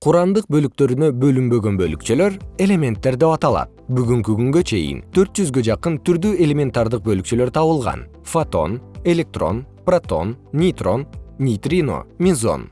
курандык бөлүктөрүнө бөлүнбөгөн бөлүкчөлөр элементтер деп аталат. Бүгүнкү күнгө чейин төрт жүзгө жакын түрдүү элементардык бөлүкчөлөр табылган. Фотон электрон протон нейтрон нейтрино мезон